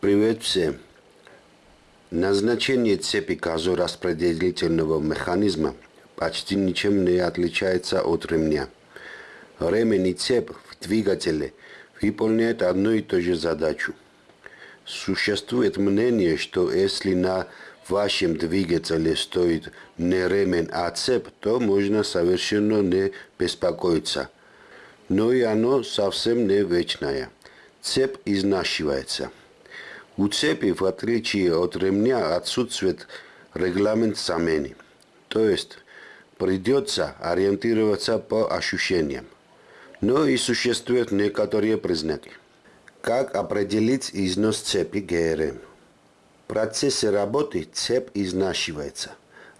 Привет всем! Назначение цепи газораспределительного механизма почти ничем не отличается от ремня. Ремень и цепь в двигателе выполняют одну и ту же задачу. Существует мнение, что если на вашем двигателе стоит не ремень, а цепь, то можно совершенно не беспокоиться. Но и оно совсем не вечное. Цепь изнашивается. У цепи, в отличие от ремня, отсутствует регламент замены. То есть придется ориентироваться по ощущениям. Но и существуют некоторые признаки. Как определить износ цепи ГРМ? В процессе работы цепь изнашивается,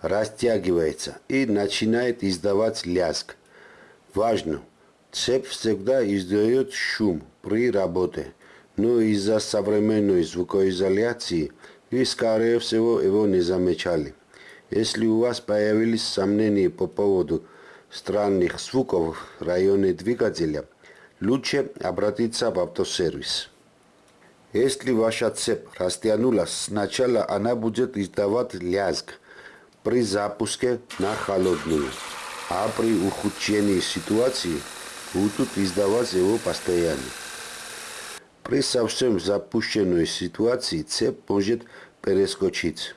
растягивается и начинает издавать лязг. Важно, цепь всегда издает шум при работе, но из-за современной звукоизоляции вы, скорее всего, его не замечали. Если у вас появились сомнения по поводу странных звуков в районе двигателя – лучше обратиться в автосервис. Если ваша цепь растянулась, сначала она будет издавать лязг при запуске на холодную, а при ухудшении ситуации будут издавать его постоянно. При совсем запущенной ситуации цепь может перескочить,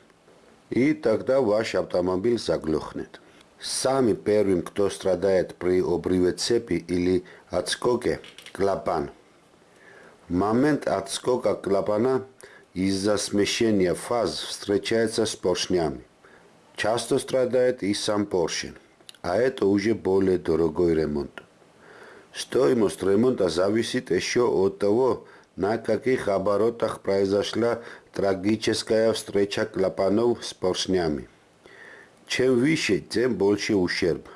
и тогда ваш автомобиль заглохнет. Сами первым, кто страдает при обрыве цепи или отскоке клапан. Момент отскока клапана из-за смещения фаз встречается с поршнями. Часто страдает и сам поршень, а это уже более дорогой ремонт. Стоимость ремонта зависит еще от того, на каких оборотах произошла трагическая встреча клапанов с поршнями. Чем выше, тем больше ущерб.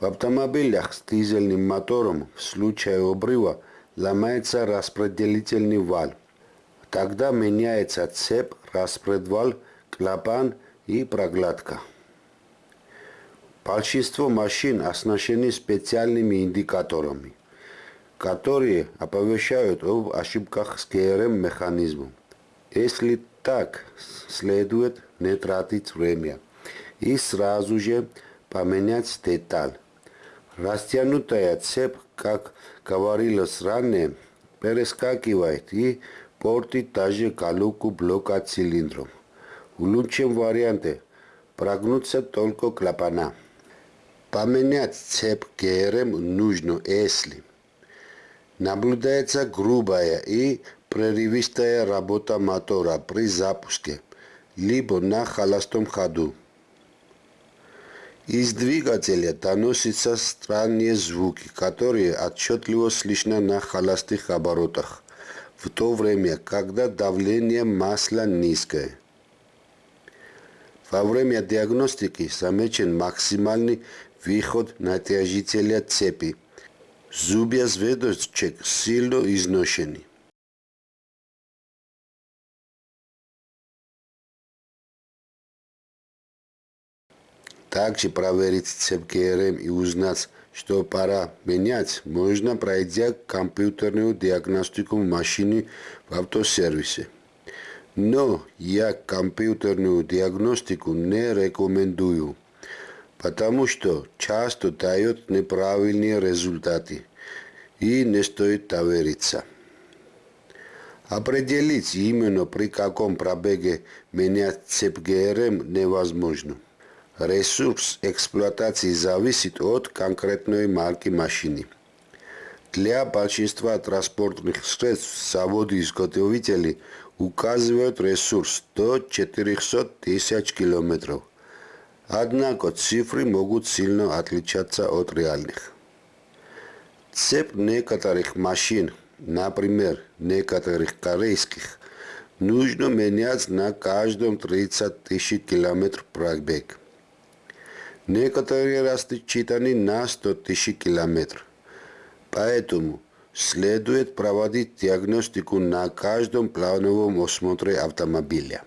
В автомобилях с дизельным мотором в случае обрыва ломается распределительный вал. Тогда меняется цепь, распредвал, клапан и прокладка. Большинство машин оснащены специальными индикаторами, которые оповещают об ошибках с ГРМ механизмом. Если так, следует не тратить время и сразу же поменять деталь. Растянутая цепь, как говорилось ранее, перескакивает и портит даже колонку блока цилиндров. В лучшем варианте прогнутся только клапана. Поменять цепь ГРМ нужно, если наблюдается грубая и прерывистая работа мотора при запуске, либо на холостом ходу. Из двигателя доносятся странные звуки, которые отчетливо слышно на холостых оборотах, в то время, когда давление масла низкое. Во время диагностики замечен максимальный выход натяжителя цепи. Зубья звездочек сильно изношены. Также проверить цепь ГРМ и узнать, что пора менять, можно пройдя компьютерную диагностику машины в автосервисе. Но я компьютерную диагностику не рекомендую, потому что часто дает неправильные результаты и не стоит довериться. Определить именно при каком пробеге менять цепь ГРМ невозможно. Ресурс эксплуатации зависит от конкретной марки машины. Для большинства транспортных средств заводы-изготовители указывают ресурс до 400 тысяч километров. Однако цифры могут сильно отличаться от реальных. Цепь некоторых машин, например, некоторых корейских, нужно менять на каждом 30 тысяч километров пробег. Некоторые рассчитаны на 100 тысяч километров. Поэтому следует проводить диагностику на каждом плановом осмотре автомобиля.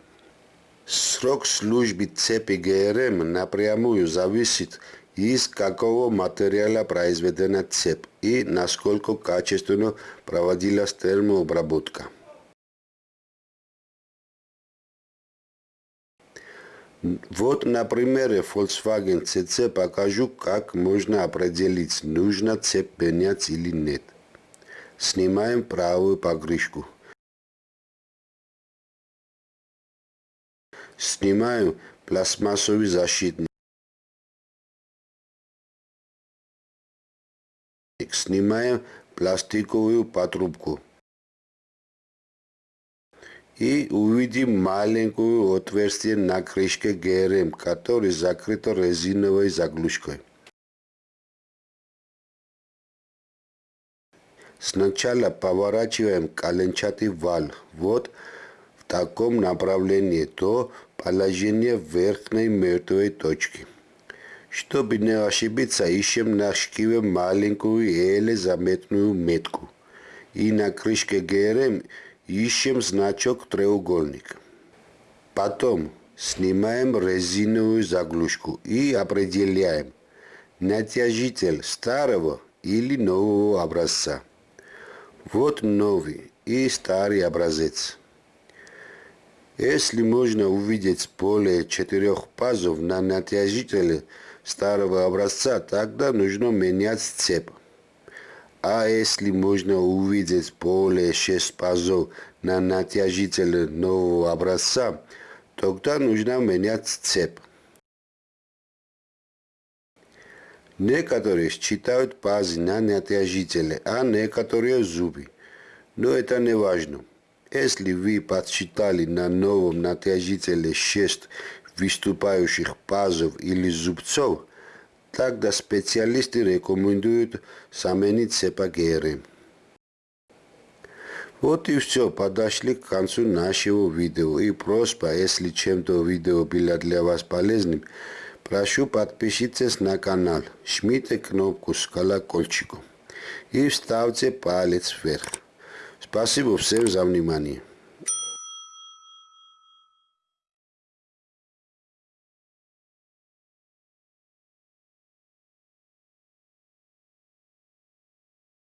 Срок службы цепи ГРМ эм напрямую зависит из какого материала произведена цепь и насколько качественно проводилась термообработка. Вот на примере Volkswagen CC покажу, как можно определить, нужно цепь менять или нет. Снимаем правую покрышку. Снимаю пластмассовый защитник. Снимаем пластиковую патрубку. И увидим маленькую отверстие на крышке ГРМ, который закрыто резиновой заглушкой. Сначала поворачиваем коленчатый вал. Вот таком направлении до положения верхней мертвой точки. Чтобы не ошибиться, ищем на шкиве маленькую еле заметную метку. И на крышке ГРМ ищем значок треугольник. Потом снимаем резиновую заглушку и определяем натяжитель старого или нового образца. Вот новый и старый образец. Если можно увидеть более четырех пазов на натяжителе старого образца, тогда нужно менять цепь. А если можно увидеть более 6 пазов на натяжителе нового образца, тогда нужно менять цепь. Некоторые считают пазы на натяжителе, а некоторые зубы. Но это не важно. Если вы подсчитали на новом натяжителе 6 выступающих пазов или зубцов, тогда специалисты рекомендуют заменить сепагеры. Вот и все, подошли к концу нашего видео. И просьба, если чем-то видео было для вас полезным, прошу подпишитесь на канал, жмите кнопку с колокольчиком и вставьте палец вверх. Спасибо всем за внимание.